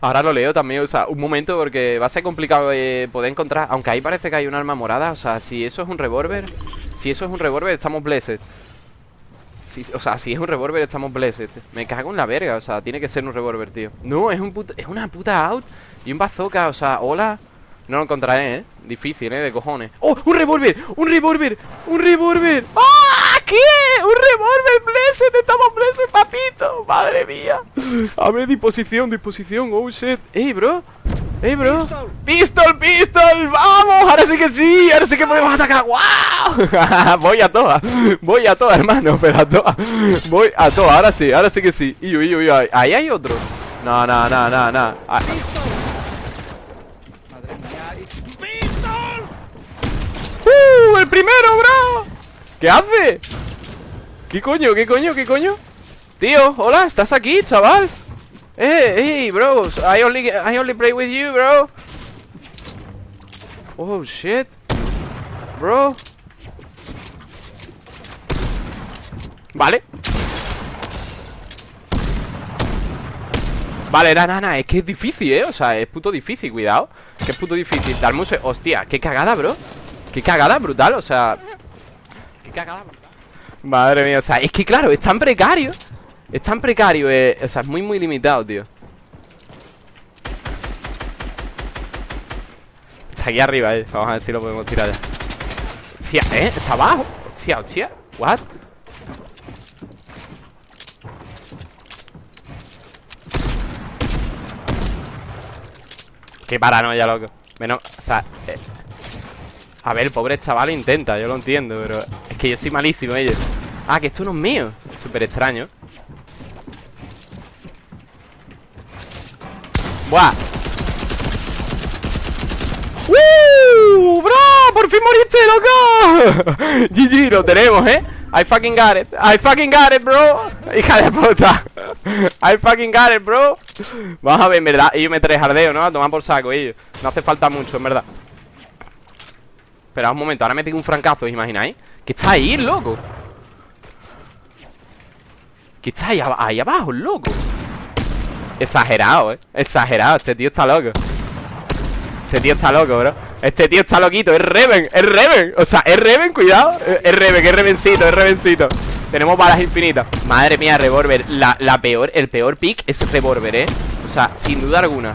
Ahora lo leo también, o sea, un momento porque va a ser complicado eh, poder encontrar. Aunque ahí parece que hay un arma morada, o sea, si eso es un revólver, si eso es un revólver, estamos blessed. O sea, si es un revólver, estamos blessed. Me cago en la verga, o sea, tiene que ser un revólver, tío. No, es un puta- es una puta out y un bazooka, o sea, hola. No lo encontraré, ¿eh? Difícil, ¿eh? De cojones. ¡Oh! ¡Un revólver! ¡Un revólver! ¡Un revólver! ¡Ah! ¿Qué? ¡Un revólver! ¡Blessed! ¡Estamos blessed, papito! ¡Madre mía! A ver, disposición, disposición. ¡Oh, shit! ¡Ey, bro! ¡Ey, bro! ¡Pistol, pistol! ¡Vamos! ¡Ahora sí que sí! ¡Ahora sí que podemos atacar! ¡Wow! Voy a todas. Voy a todas, hermano. Pero a todas. Voy a todas. Ahora sí, ahora sí que sí. Y, y, y, ahí- ahí hay otro. No, no, no, no, no. Ah, y- ¡Uh! ¡El primero, bro! ¿Qué hace? ¿Qué coño? ¿Qué coño? ¿Qué coño? Tío, hola, ¿estás aquí, chaval? Eh, hey, bro I only, I only play with you, bro. Oh, shit. Bro. Vale. Vale, nada, nada, es que es difícil, ¿eh? O sea, es puto difícil, cuidado. Que es puto difícil Darme un Hostia, qué cagada, bro. Qué cagada brutal, o sea. Qué cagada brutal. Madre mía, o sea, es que claro, es tan precario Es tan precario, eh, o sea, es muy, muy limitado, tío. Está aquí arriba, eh. Vamos a ver si lo podemos tirar ya. Hostia, ¿eh? Está abajo. Hostia, hostia. What? Qué paranoia, loco. Menos, o sea eh, A ver, el pobre chaval intenta, yo lo entiendo Pero es que yo soy malísimo, ellos Ah, que esto no es mío. Súper extraño ¡Buah! ¡Uh! ¡Bro! ¡Por fin moriste, loco! GG, lo tenemos, ¿eh? I fucking got it I fucking got it, bro Hija de puta I fucking got it, bro Vamos a ver, en verdad Ellos me traen jardeo, ¿no? A tomar por saco, ellos No hace falta mucho, en verdad Esperad un momento Ahora me pego un francazo, ¿os imagináis? Que está ahí, loco Que está ahí, ab- ahí abajo, loco Exagerado, ¿eh? Exagerado. Este tío está loco. Este tío está loco, bro. Este tío está loquito. Es Reven, es Reven. O sea, es Reven, cuidado. Es Reven, es Revencito, es Revencito. Tenemos balas infinitas. Madre mía, revólver. La, peor, el peor pick es revólver, ¿eh? O sea, sin duda alguna.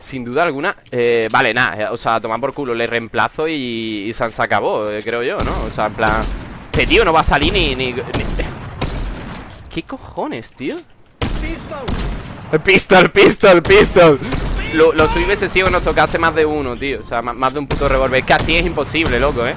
Sin duda alguna. Eh, Vale, nada, eh, o sea, tomar por culo. Le reemplazo y, se, acabó eh, Creo yo, ¿no? O sea, en plan Este tío no va a salir ni... ni, ni- ¿Qué cojones, tío? Pistol. Pistol, pistol, pistol. Lo, Lo suyo hubiese sido que nos tocase más de uno, tío. O sea, más, más de un puto revólver. Es que así es imposible, loco, ¿eh?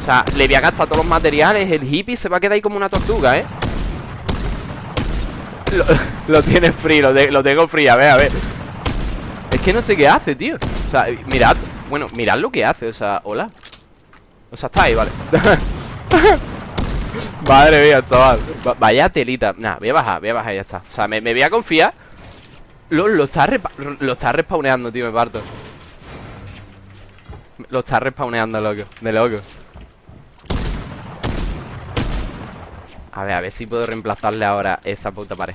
O sea, le voy a gastar todos los materiales El hippie se va a quedar ahí como una tortuga, ¿eh? Lo, lo tiene free, lo, de- lo tengo free, a ver, a ver. Es que no sé qué hace, tío. O sea, mirad Bueno, mirad lo que hace, o sea, hola. O sea, está ahí, vale. Madre mía, chaval. Va- Vaya telita. Nah, voy a bajar, voy a bajar y ya está. O sea, me, me voy a confiar lo, lo está lo está respawneando, tío, me parto. Lo está respawneando, loco De loco. A ver, a ver si puedo reemplazarle ahora esa puta pared.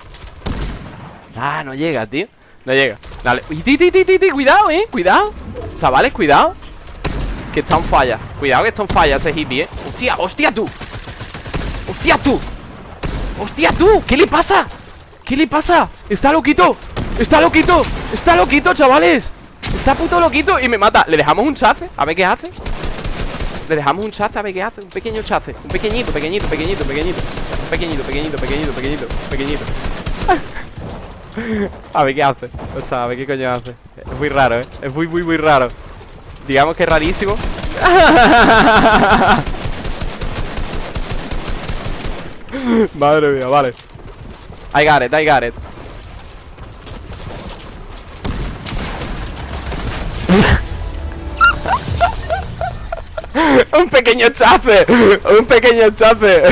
Ah, no llega, tío. No llega. Dale. Uy, Cuidado, eh Cuidado. Chavales, cuidado. Que está en falla. Cuidado que está en falla ese hippie, eh. Hostia, hostia tú. Hostia tú. Hostia tú. ¿Qué le pasa? ¿Qué le pasa? Está loquito Está loquito Está loquito, chavales Está puto loquito y me mata. ¿Le dejamos un chace? A ver qué hace. Le dejamos un chace a ver qué hace. Un pequeño chace. Un pequeñito, pequeñito, pequeñito, pequeñito. Un pequeñito, pequeñito, pequeñito, pequeñito Pequeñito. A ver qué hace. O sea, a ver qué coño hace. Es muy raro, ¿eh? Es muy, muy, muy raro. Digamos que es rarísimo. Madre mía, vale. I got it, I got it Un pequeño chape. Un pequeño chape.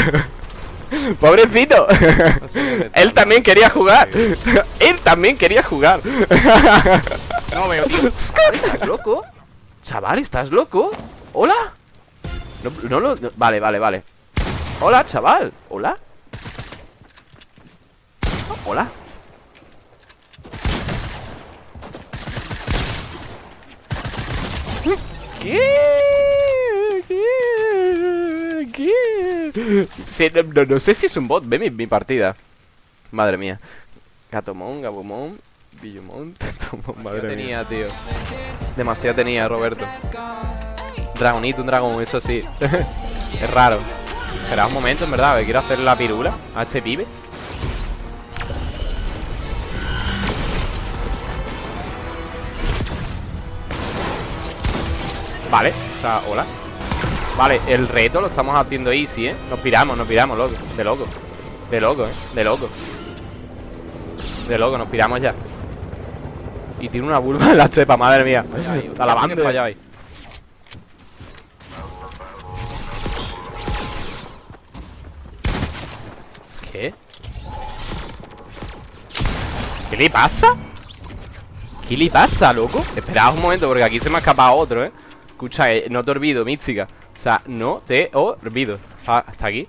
Pobrecito. Él también quería jugar. Él también quería jugar. No veo. ¿Estás loco? Chaval, ¿estás loco? ¿Hola? No, no lo... Vale, vale, vale. Hola, chaval. Hola. Hola. ¿Qué? Sí, no, no- no sé si es un bot, ve mi, mi partida. Madre mía. Gatomón, Gabumón, Billumón, Tetomón, madre tenía, tío. Demasiado tenía, Roberto. Dragonito, un dragón, eso sí. es raro. Espera un momento, en verdad, que quiero hacer la pirula a este pibe. Vale, o sea, hola. Vale, el reto lo estamos haciendo easy, ¿eh? Nos piramos, nos piramos, loco. De loco. De loco, ¿eh? De loco. De loco, nos piramos ya. Y tiene una vulva en la chepa, madre mía. A la banda fallado ahí. ¿Qué? ¿Qué le pasa? ¿Qué le pasa, loco? Esperad un momento porque aquí se me ha escapado otro, ¿eh? Escucha, eh, no te olvido, mística O sea, no te olvido Ah, Hasta aquí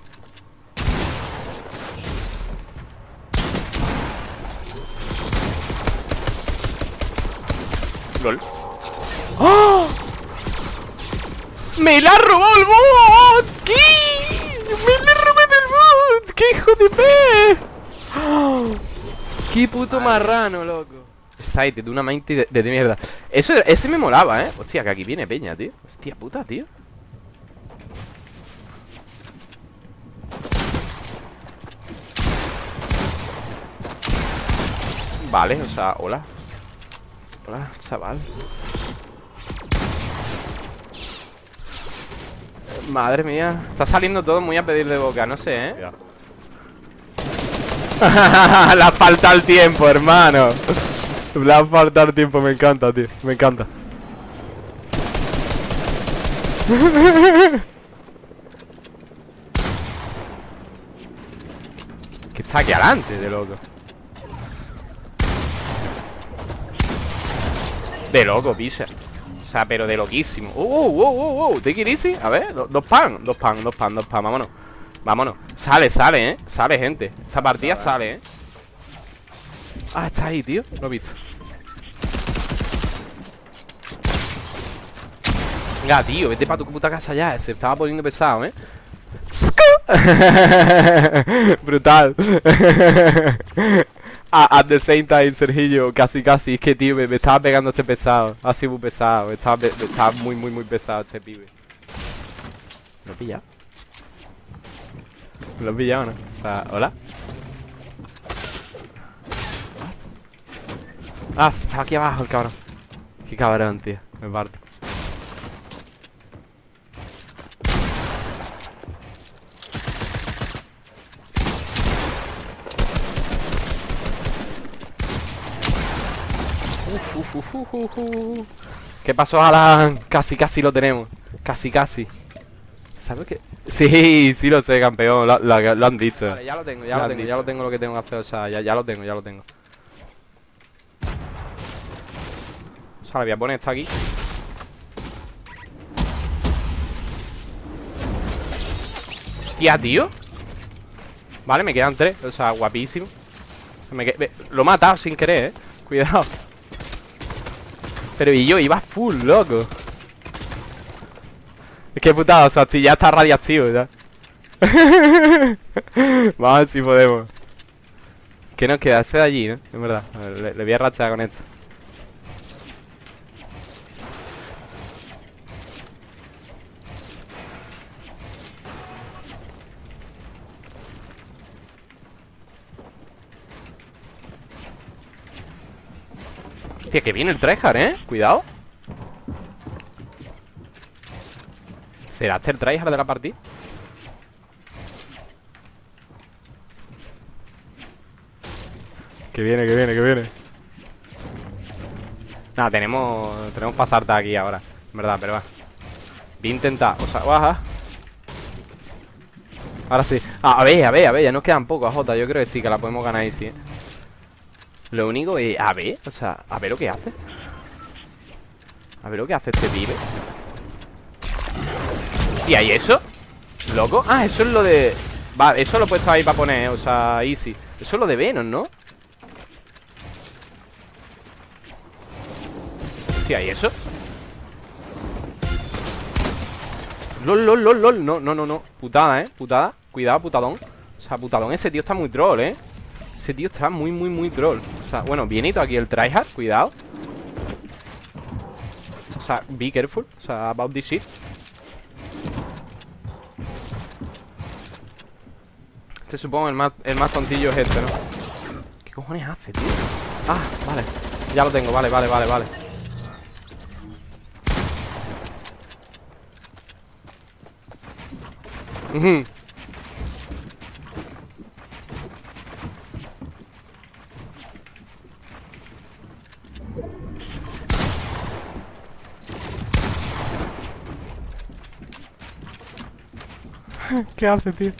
LOL ¡Oh! ¡Me la robado el bot! ¿Qué? ¡Me la robé el bot! ¡Qué hijo de pe! ¡Oh! ¡Qué puto marrano, loco! De una mente de, de mierda Eso, ese me molaba, ¿eh? Hostia, que aquí viene peña, tío Hostia puta, tío Vale, o sea, hola. Hola, chaval. Madre mía Está saliendo todo muy a pedir de boca, no sé, ¿eh? Le ha faltado el tiempo, hermano. Le ha faltado el tiempo, me encanta, tío Me encanta. Que está aquí adelante, de loco De loco, pisa. O sea, pero de loquísimo. Uh, uh, uh, uh, uh Take it easy. A ver, do- dos pan Dos pan, dos pan, dos pan Vámonos. Vámonos. Sale, sale, eh. Sale, gente. Esta partida sale, eh. Ah, está ahí, tío. Lo he visto. Venga, tío Vete para tu puta casa ya. Se estaba poniendo pesado, eh. Brutal At the same time, Sergillo, casi casi Es que, tío, me, me estaba pegando este pesado Ha sido muy pesado Estaba, estaba muy, muy, muy pesado este pibe ¿Lo he pillado? ¿Lo he pillado o no? O sea, ¿hola? Ah, está aquí abajo el cabrón Qué cabrón, tío Me parto Uf, uf, uf. ¿Qué pasó, Alan? Casi, casi lo tenemos. Casi, casi. ¿Sabes qué? Sí, sí lo sé, campeón. Lo, lo- lo han dicho. Vale, ya lo tengo, ya lo tengo Ya lo tengo lo que tengo que hacer O sea, ya, ya lo tengo, ya lo tengo. O sea, le voy a poner esto aquí. Hostia, tío. Vale, me quedan tres O sea, guapísimo. Me Lo he matado sin querer, eh. Cuidado Pero y yo iba full, loco. Es que putada, o sea, si ya está radiactivo ya. Vamos a si podemos. ¿Qué nos queda? Ese de allí, ¿no? En verdad. Le, le voy a rachar con esto Hostia, que viene el tryhard, ¿eh? Cuidado ¿Será este el tryhard de la partida? Que viene, que viene, que viene Nada, tenemos Tenemos para saltar aquí ahora En verdad, pero va Voy a intentar, o sea, baja Ahora sí ah, A ver, a ver, a ver, ya nos quedan pocos, Jota Yo creo que sí, que la podemos ganar ahí, sí ¿eh? Lo único es, a ver, o sea, a ver lo que hace A ver lo que hace este pibe ¿Y hay eso? ¿Loco? Ah, eso es lo de... Va, eso lo he puesto ahí para poner, o sea, easy Eso es lo de Venom, ¿no? Hostia, ¿y eso? Lol, lol, lol, lol. No, no, no, no. Putada, ¿eh? Putada. Cuidado, putadón. O sea, putadón, ese tío está muy troll, ¿eh? Ese tío está muy, muy, muy troll. O sea, bueno, bienito aquí el tryhard. Cuidado. O sea, be careful. O sea, about this shit. Este supongo el más, el más tontillo es este, ¿no? ¿Qué cojones hace, tío? Ah, vale Ya lo tengo, vale, vale, vale, vale. ¿Qué hace, tío?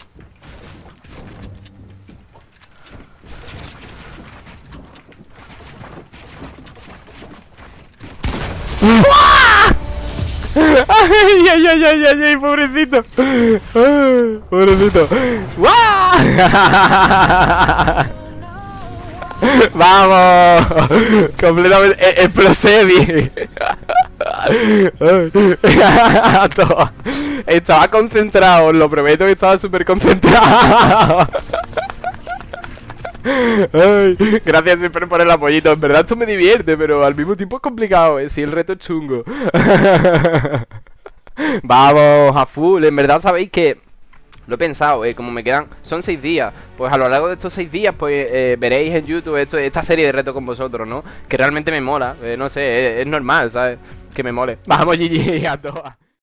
¡Ay, ay, ay, ay, ay, ay, pobrecito! Pobrecito. ¡Guau! ¡Vamos! Completamente e- explosevi. Ay. Toma. Estaba concentrado, os lo prometo que estaba súper concentrado. Ay, gracias siempre por el apoyito. En verdad esto me divierte, pero al mismo tiempo es complicado, ¿eh? Si el reto es chungo. Vamos, a full. En verdad sabéis que lo he pensado, eh, como me quedan, son seis días Pues a lo largo de estos seis días, pues eh, veréis en YouTube esto, esta serie de retos con vosotros, ¿no? Que realmente me mola, eh, no sé, es, es normal, ¿sabes? Que me mole Vamos, GG, a todas